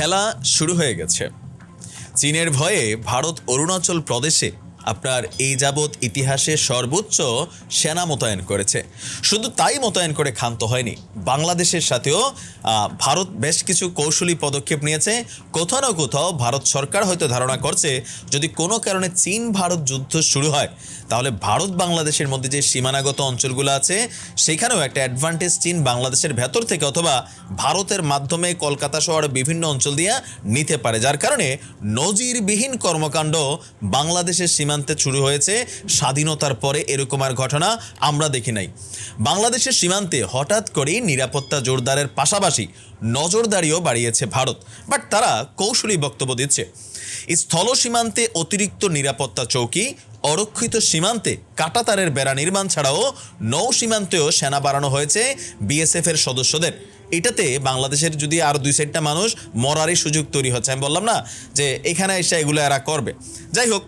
খেলা শুরু হয়ে গেছে। চীনের ভয়ে ভারত অরুণাচল প্রদেশে আপনার এই যাবৎ ইতিহাসে সর্বোচ্চ সেনা মোতায়েন করেছে। শুধু তাই মোতায়েন করে ক্ষান্ত হয়নি, বাংলাদেশের সাথেও ভারত বেশ কিছু কৌশলী পদক্ষেপ নিয়েছে। কোথাও না কোথাও ভারত সরকার হয়তো ধারণা করছে, যদি কোনো কারণে চীন ভারত যুদ্ধ শুরু হয়, তাহলে ভারত বাংলাদেশের মধ্যে যে সীমানাগত অঞ্চলগুলো আছে, সেখানেও একটা অ্যাডভান্টেজ চীন বাংলাদেশের ভেতর থেকে অথবা ভারতের মাধ্যমে কলকাতা শহরে বিভিন্ন অঞ্চল দিয়ে নিতে পারে। যার কারণে নজিরবিহীন কর্মকাণ্ড বাংলাদেশের সীমান্তে শুরু হয়েছে স্বাধীনতার পরে এরকম আর ঘটনা আমরা দেখি নাই। বাংলাদেশের সীমান্তে হঠাৎ করেই নিরাপত্তা জোরদারের পাশাপাশি নজরদারিও বাড়িয়েছে ভারত, বাট তারা কৌশলী বক্তব্য দিচ্ছে। স্থল সীমান্তে অতিরিক্ত নিরাপত্তা চৌকি, অরক্ষিত সীমান্তে কাটাতারের বেড়া নির্মাণ ছাড়াও নৌ সীমান্তেও সেনা বাড়ানো হয়েছে বিএসএফের সদস্যদের। এটাতে বাংলাদেশের যদি আর দুই সাইডটা মানুষ মরারই সুযোগ তৈরি হচ্ছে। আমি বললাম না যে এখানে এসে এগুলো এরা করবে। যাই হোক,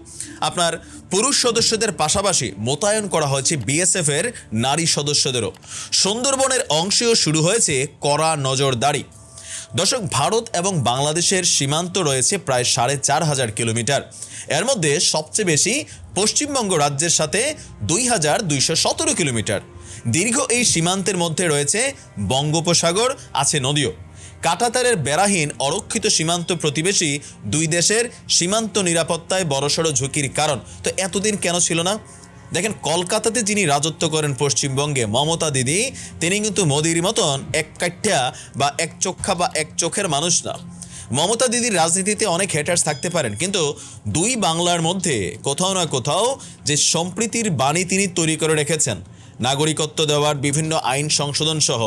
আপনার পুরুষ সদস্যদের পাশাপাশি মোতায়েন করা হয়েছে বিএসএফ এর নারী সদস্যদেরও। সুন্দরবনের অংশেও শুরু হয়েছে কড়া নজরদারি। দর্শক, ভারত এবং বাংলাদেশের সীমান্ত রয়েছে প্রায় সাড়ে চার হাজার কিলোমিটার। এর মধ্যে সবচেয়ে বেশি পশ্চিমবঙ্গ রাজ্যের সাথে দুই হাজার দুইশো সতেরো কিলোমিটার। দীর্ঘ এই সীমান্তের মধ্যে রয়েছে বঙ্গোপসাগর, আছে নদীও। কাটাতারের বেড়াহীন অরক্ষিত সীমান্ত প্রতিবেশী দুই দেশের সীমান্ত নিরাপত্তায় বড়সড় ঝুঁকির কারণ। তো এতদিন কেন ছিল না? দেখেন, কলকাতাতে যিনি রাজত্ব করেন পশ্চিমবঙ্গে, মমতা দিদি, তিনি কিন্তু মোদির মতন এক কাঠ্যা বা এক চোখা বা এক চোখের মানুষ না। মমতা দিদির রাজনীতিতে অনেক হেটার্স থাকতে পারেন, কিন্তু দুই বাংলার মধ্যে কোথাও না কোথাও যে সম্প্রীতির বাণী তিনি তৈরি করে রেখেছেন, নাগরিকত্ব দেওয়ার বিভিন্ন আইন সংশোধন সহ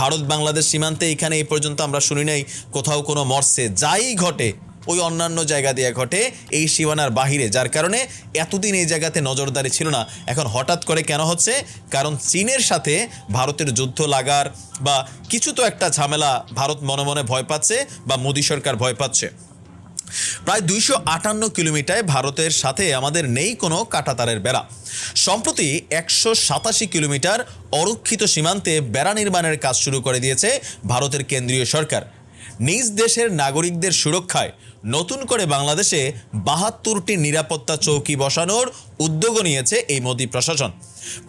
ভারত বাংলাদেশ সীমান্তে এখানে এই পর্যন্ত আমরা শুনি নাই, কোথাও কোনো মর্সে যাই ঘটে ওই অন্যান্য জায়গা দিয়ে ঘটে এই সীমানার বাহিরে, যার কারণে এতদিন এই জায়গাতে নজরদারি ছিল না। এখন হঠাৎ করে কেন হচ্ছে? কারণ চীনের সাথে ভারতের যুদ্ধ লাগার বা কিছু তো একটা ঝামেলা ভারত মনে মনে ভয় পাচ্ছে বা মোদী সরকার ভয় পাচ্ছে। প্রায় দুইশো আটান্ন কিলোমিটার ভারতের সাথে আমাদের নেই কোনো কাটাতারের বেড়া। সম্প্রতি একশো সাতাশি কিলোমিটার অরক্ষিত সীমান্তে বেড়া নির্মাণের কাজ শুরু করে দিয়েছে ভারতের কেন্দ্রীয় সরকার। নিজ দেশের নাগরিকদের সুরক্ষায় নতুন করে বাংলাদেশে বাহাত্তরটি নিরাপত্তা চৌকি বসানোর উদ্যোগও নিয়েছে এই মোদী প্রশাসন।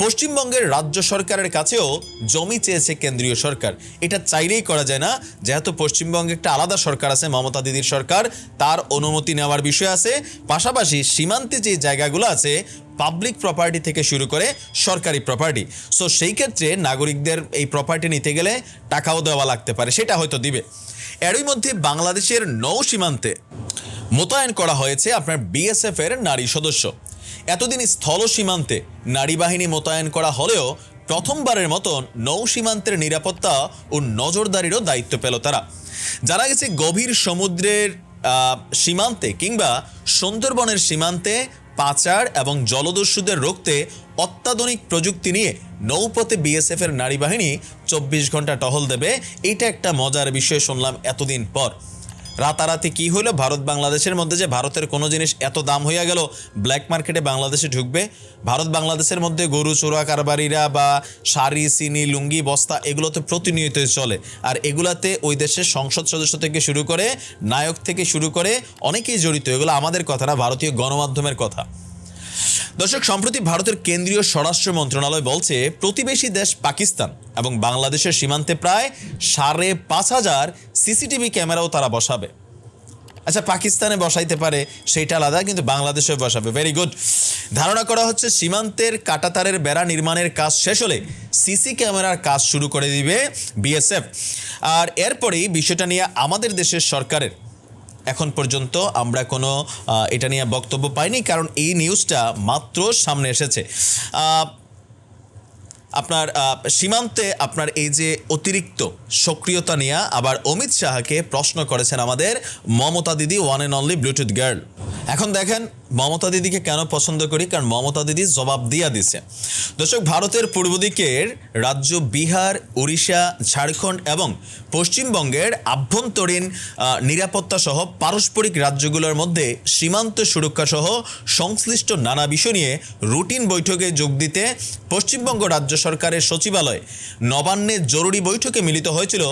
পশ্চিমবঙ্গের রাজ্য সরকারের কাছেও জমি চেয়েছে কেন্দ্রীয় সরকার। এটা চাইলেই করা যায় না, যেহেতু পশ্চিমবঙ্গে একটা আলাদা সরকার আছে, মমতা দিদির সরকার। তার অনুমতি নেওয়ার বিষয় আছে, পাশাপাশি সীমান্তে যে জায়গাগুলো আছে পাবলিক প্রপার্টি থেকে শুরু করে সরকারি প্রপার্টি সো সেই ক্ষেত্রে নাগরিকদের এই প্রপার্টি নিতে গেলে টাকাও দেওয়া লাগতে পারে, সেটা হয়তো দিবে। এরই মধ্যে বাংলাদেশের নৌ সীমান্তে মোতায়েন করা হয়েছে আপনার বিএসএফ এর নারী সদস্য। এতদিন স্থল সীমান্তে নারী বাহিনী মোতায়েন করা হলেও প্রথমবারের মতন নৌ সীমান্তের নিরাপত্তা ও নজরদারিরও দায়িত্ব পেল তারা। জানা গেছে গভীর সমুদ্রের সীমান্তে কিংবা সুন্দরবনের সীমান্তে পাচার এবং জলদস্যুদের রুখতে অত্যাধুনিক প্রযুক্তি নিয়ে নৌপথে বিএসএফ এর নারী বাহিনী চব্বিশ ঘণ্টা টহল দেবে, এটা একটা মজার বিষয় শুনলাম এতদিন পর। রাতারাতি কি হলো? ভারত বাংলাদেশের মধ্যে যে ভারতের কোনো জিনিস এত দাম হইয়া গেল ব্ল্যাক মার্কেটে বাংলাদেশে ঢুকবে? ভারত বাংলাদেশের মধ্যে গরু, চোরা, কারবারিরা বা শাড়ি, চিনি, লুঙ্গি, বস্তা এগুলো তো প্রতিনিয়তই চলে। আর এগুলাতে ওই দেশের সংসদ সদস্য থেকে শুরু করে, নায়ক থেকে শুরু করে অনেকেই জড়িত। এগুলো আমাদের কথা না, ভারতীয় গণমাধ্যমের কথা। দর্শক, সম্প্রতি ভারতের কেন্দ্রীয় স্বরাষ্ট্র মন্ত্রণালয় বলছে, প্রতিবেশী দেশ পাকিস্তান এবং বাংলাদেশের সীমান্তে প্রায় সাড়ে পাঁচ হাজার সিসিটিভি ক্যামেরাও তারা বসাবে। আচ্ছা পাকিস্তানে বসাইতে পারে সেইটা আলাদা, কিন্তু বাংলাদেশে বসাবে। ভেরি গুড ধারণা করা হচ্ছে, সীমান্তের কাটাতারের বেড়া নির্মাণের কাজ শেষ হলে সিসি ক্যামেরার কাজ শুরু করে দিবে বিএসএফ। আর এরপরেই বিষয়টা নিয়ে আমাদের দেশের সরকারের। এখন পর্যন্ত আমরা কোনো এটা নিয়ে বক্তব্য পাইনি কারণ এই নিউজটা মাত্র সামনে এসেছে। আপনার সীমান্তে আপনার এই যে অতিরিক্ত সক্রিয়তা নিয়ে আবার অমিত শাহকে প্রশ্ন করেছেন আমাদের Mamata Didi one and only bluetooth girl এখন দেখেন, মমতা দিদিকে কেন পছন্দ করি? কারণ মমতা দিদি জবাব দিয়া দিছে। দর্শক, ভারতের পূর্ব দিকের রাজ্য বিহার, উড়িষ্যা, ঝাড়খণ্ড এবং পশ্চিমবঙ্গের আভ্যন্তরীণ নিরাপত্তা সহ পারস্পরিক রাজ্যগুলোর মধ্যে সীমান্ত সুরক্ষা সহ সংশ্লিষ্ট নানা বিষয় নিয়ে রুটিন বৈঠকে যোগ দিতে পশ্চিমবঙ্গ রাজ্য সরকারের সচিবালয়। নবান্নে জরুরি বৈঠকে মিলিত হয়েছিল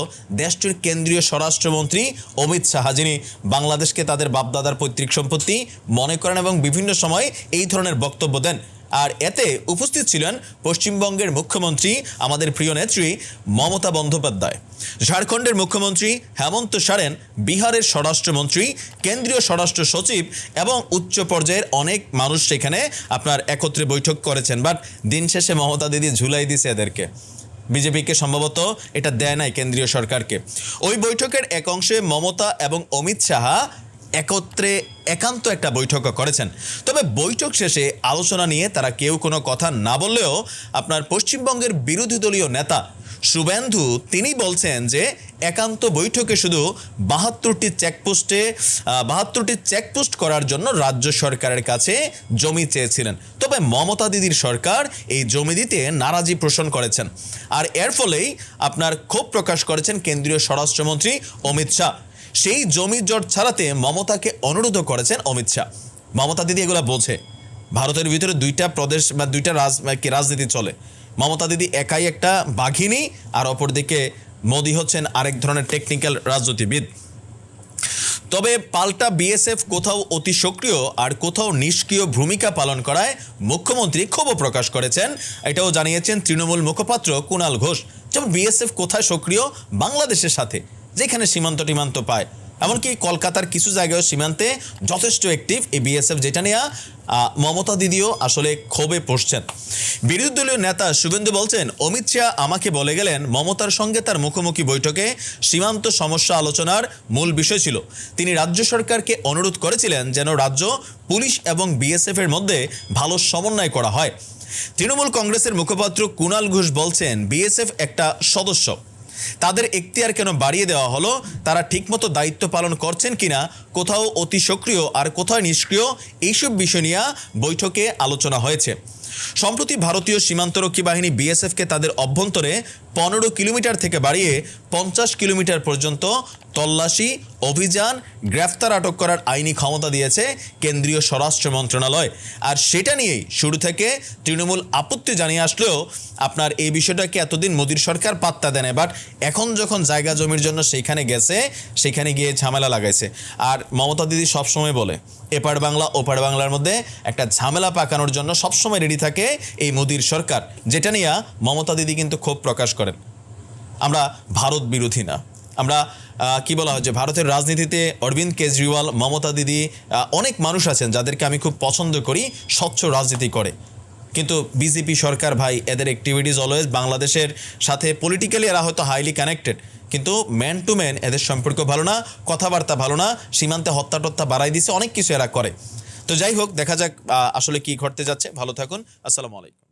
দেশটির কেন্দ্রীয় স্বরাষ্ট্রমন্ত্রী অমিত শাহা, যিনি বাংলাদেশকে তাদের বাপদাদার পৈতৃক সম্পত্তি মনে করেন এবং বিভিন্ন সময় এই ধরনের বক্তব্য দেন। আর এতে উপস্থিত ছিলেন পশ্চিমবঙ্গের মুখ্যমন্ত্রী, আমাদের প্রিয় নেত্রী মমতা বন্দ্যোপাধ্যায়। ঝাড়খণ্ডের মুখ্যমন্ত্রী হেমন্ত সোরেন, বিহারের স্বরাষ্ট্রমন্ত্রী, কেন্দ্রীয় স্বরাষ্ট্র সচিব এবং উচ্চ পর্যায়ের অনেক মানুষ সেখানে আপনার একত্রে বৈঠক করেছেন। বাট দিন শেষে মমতা দিদি ঝুলাই দিছে এদেরকে। বিজেপিকে সম্ভবত এটা দেয় নাই কেন্দ্রীয় সরকারকে। ওই বৈঠকের এক অংশে মমতা এবং অমিত শাহা একত্রে একান্ত একটা বৈঠক করেছেন। তবে বৈঠক শেষে আলোচনা নিয়ে তারা কেউ কোনো কথা না বললেও আপনার পশ্চিমবঙ্গের বিরোধী দলীয় নেতা শুভেন্দু তিনি বলছেন যে একান্ত বৈঠকে শুধু বাহাত্তরটি চেকপোস্টে বাহাত্তরটি চেকপোস্ট করার জন্য রাজ্য সরকারের কাছে জমি চেয়েছিলেন। তবে মমতা দিদির সরকার এই জমি দিতে নারাজি পোষণ করেছেন। আর এর ফলেই আপনার ক্ষোভ প্রকাশ করেছেন কেন্দ্রীয় স্বরাষ্ট্রমন্ত্রী অমিত শাহ। সেই জমি জট ছাড়াতে মমতাকে অনুরোধ করেছেন অমিত শাহ। মমতা দিদি এগুলো বোঝে। ভারতের ভিতরে দুইটা প্রদেশ বা দুইটা রাজনীতি চলে। মমতা দিদি একাই একটা বাঘিনী আর অপরদিকে মোদি হচ্ছেন আরেক ধরনের টেকনিক্যাল রাজনীতিবিদ। তবে পাল্টা বিএসএফ কোথাও অতি সক্রিয় আর কোথাও নিষ্ক্রিয় ভূমিকা পালন করায় মুখ্যমন্ত্রী ক্ষোভ প্রকাশ করেছেন। এটাও জানিয়েছেন তৃণমূল মুখপাত্র কুণাল ঘোষ। যেমন বিএসএফ কোথায় সক্রিয়? বাংলাদেশের সাথে, যেখানে সীমান্ত টিমান্ত পায়। এমনকি কলকাতার কিছু জায়গায় সীমান্তে যথেষ্ট অ্যাক্টিভ এই বিএসএফ যেটা নিয়ে মমতা দিদিও আসলে ক্ষোভে পড়ছেন। বিরোধী দলীয় নেতা শুভেন্দু বলছেন, অমিত শাহ আমাকে বলে গেলেন মমতার সঙ্গে তার মুখোমুখি বৈঠকে সীমান্ত সমস্যা আলোচনার মূল বিষয় ছিল। তিনি রাজ্য সরকারকে অনুরোধ করেছিলেন যেন রাজ্য পুলিশ এবং বিএসএফ এর মধ্যে ভালো সমন্বয় করা হয়। তৃণমূল কংগ্রেসের মুখপাত্র কুণাল ঘোষ বলছেন বিএসএফ একটা সদস্য। তাদের এখতিয়ার কেন বাড়িয়ে দেওয়া হলো? তারা ঠিকমতো দায়িত্ব পালন করছেন কিনা? কোথাও অতি সক্রিয় আর কোথায় নিষ্ক্রিয়? এইসব বিষয় নিয়ে বৈঠকে আলোচনা হয়েছে। সম্প্রতি ভারতীয় সীমান্তরক্ষী বাহিনী বিএসএফকে তাদের অভ্যন্তরে পনেরো কিলোমিটার থেকে বাড়িয়ে পঞ্চাশ কিলোমিটার পর্যন্ত তল্লাশি, অভিযান, গ্রেফতার আটক করার আইনি ক্ষমতা দিয়েছে কেন্দ্রীয় স্বরাষ্ট্র মন্ত্রণালয়। আর সেটা নিয়েই শুরু থেকে তৃণমূল আপত্তি জানিয়ে আসলেও আপনার এই বিষয়টাকে এতদিন মোদীর সরকার পাত্তা দেয় বাট এখন যখন জায়গা জমির জন্য সেইখানে গেছে, সেখানে গিয়ে ঝামেলা লাগাইছে। আর মমতা দিদি সবসময় বলে, এপার বাংলা, ওপার বাংলার মধ্যে একটা ঝামেলা পাকানোর জন্য সবসময় রেডি থাকে এই মোদীর সরকার, যেটা নিয়ে মমতা দিদি কিন্তু ক্ষোভ প্রকাশ করেন। আমরা ভারত বিরোধী না। আমরা কি বলা হয় যে ভারতের রাজনীতিতে অরবিন্দ কেজরিওয়াল, মমতা দিদি অনেক মানুষ আছেন যাদেরকে আমি খুব পছন্দ করি, স্বচ্ছ রাজনীতি করে। কিন্তু বিজেপি সরকার ভাই, এদের অ্যাক্টিভিটিস অলওয়েজ বাংলাদেশের সাথে পলিটিক্যালি এরা হয়তো হাইলি কানেক্টেড কিন্তু ম্যান টু ম্যান এদের সম্পর্ক ভালো না, কথাবার্তা ভালো না, সীমান্তে হত্যা টত্যা বাড়াই দিছে, অনেক কিছু এরা করে। তো যাই হোক দেখা যাক আসলে কি ঘটতে যাচ্ছে। ভালো থাকুন। আসসালামু আলাইকুম।